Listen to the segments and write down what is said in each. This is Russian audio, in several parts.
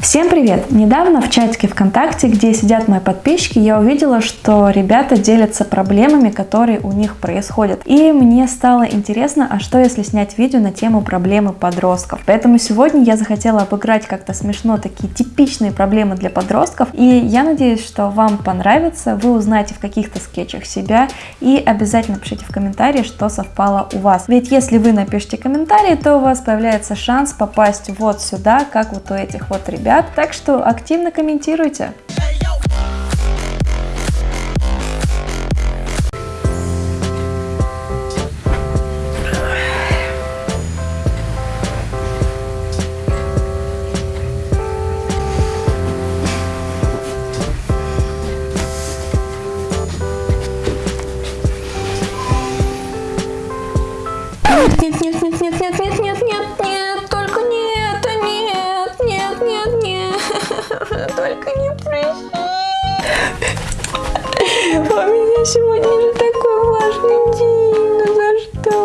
Всем привет! Недавно в чатике ВКонтакте, где сидят мои подписчики, я увидела, что ребята делятся проблемами, которые у них происходят. И мне стало интересно, а что если снять видео на тему проблемы подростков. Поэтому сегодня я захотела обыграть как-то смешно такие типичные проблемы для подростков. И я надеюсь, что вам понравится, вы узнаете в каких-то скетчах себя и обязательно пишите в комментарии, что совпало у вас. Ведь если вы напишите комментарий, то у вас появляется шанс попасть вот сюда, как вот у этих вот ребят ребят, так что активно комментируйте. Только не прыщи. У меня сегодня же такой важный день, ну за что?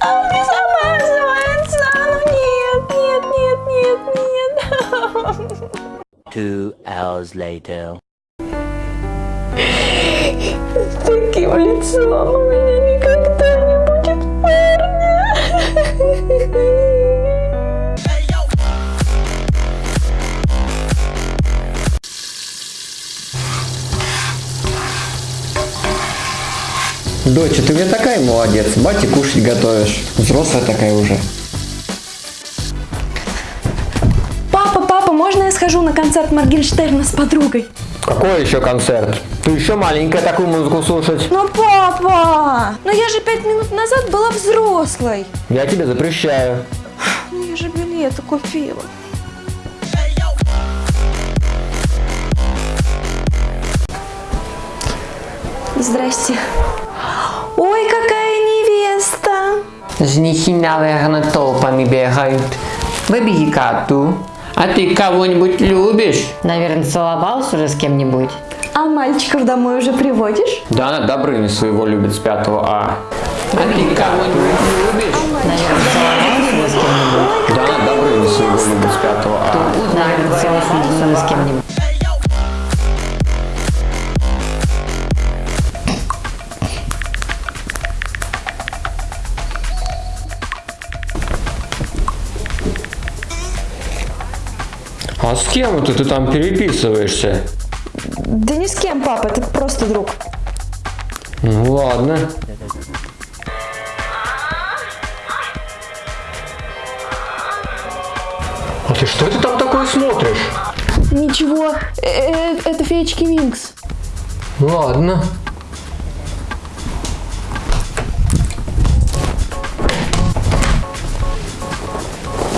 А он не замазывается, ну нет, нет, нет, нет, нет. Two hours later. С таким лицом у меня никогда Доча, ты мне такая молодец, бате кушать готовишь. Взрослая такая уже. Папа, папа, можно я схожу на концерт Моргенштерна с подругой? Какой еще концерт? Ты еще маленькая такую музыку слушать. Ну, папа, ну я же пять минут назад была взрослой. Я тебе запрещаю. Ну я же билеты купила. Здрасте. Ой, какая невеста. Женихи, наверное, толпами бегают. Выбеги коту. А ты кого-нибудь любишь? Наверное, целовался уже с кем-нибудь. А мальчиков домой уже приводишь? Да она Добрыни своего любит с 5 А. А ты кого-нибудь любишь? Наверное, целовался уже с кем-нибудь. Да она Добрыни своего любит с 5 А. Наверное, целовался уже с кем-нибудь. А с кем это ты там переписываешься? Да ни с кем, папа, это просто друг. Ну ладно. А ты что это там такое смотришь? Ничего, э, это феечки Винкс. Ладно.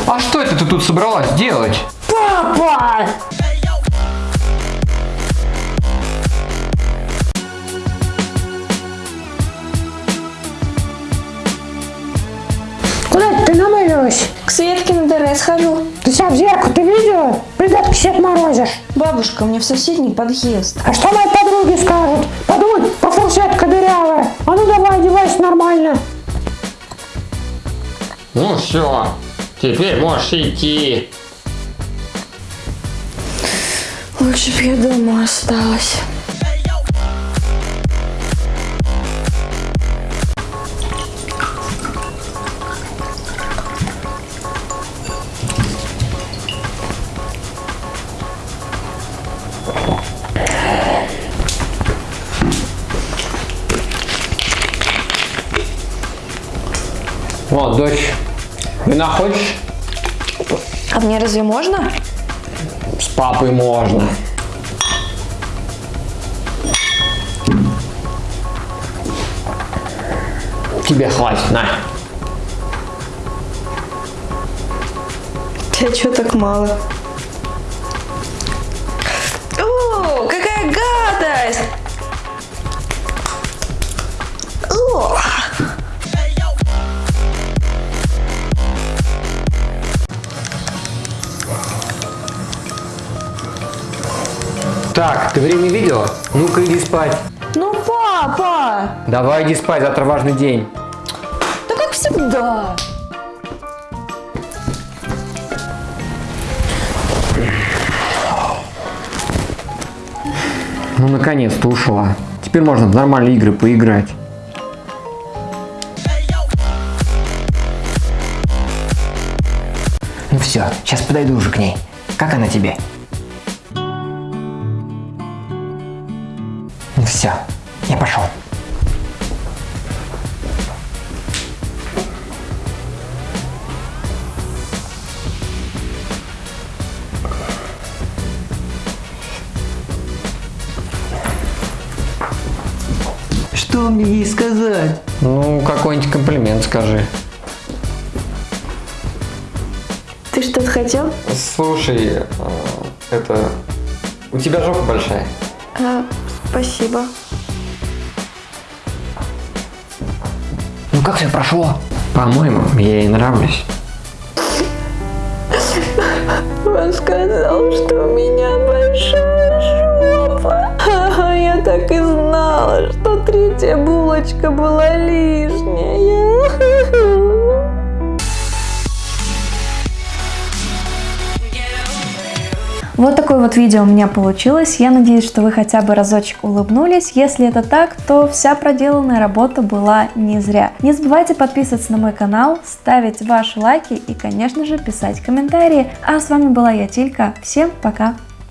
А что это ты тут собралась делать? Куда ты намылилась? К Светке на ДР схожу. Ты себя в зеркало ты видела? Придатки себе морозишь. Бабушка, мне в соседний подъезд. А что мои подруги скажут? Подумай, по фурсетка дырявая. А ну давай, одевайся нормально. Ну все, теперь можешь идти. Лучше бы я дома осталась. О, дочь, вина хочешь? А мне разве можно? С папой можно. Тебе хватит, на. Ты что так мало? О, какая гадость! О! Так, ты время видела? Ну-ка иди спать. Ну, папа! Давай иди спать, завтра важный день. Да как всегда. Ну, наконец-то ушла. Теперь можно в нормальные игры поиграть. Ну все, сейчас подойду уже к ней. Как она тебе? Все, я пошел. Что мне ей сказать? Ну, какой-нибудь комплимент скажи. Ты что-то хотел? Слушай, а, это... У тебя жопа большая. А, спасибо. Ну как все прошло? По-моему, я ей нравлюсь. Он сказал, что у меня большая жопа. Я так и знала, что третья булочка была лишняя. Вот такое вот видео у меня получилось. Я надеюсь, что вы хотя бы разочек улыбнулись. Если это так, то вся проделанная работа была не зря. Не забывайте подписываться на мой канал, ставить ваши лайки и, конечно же, писать комментарии. А с вами была я, Тилька. Всем пока!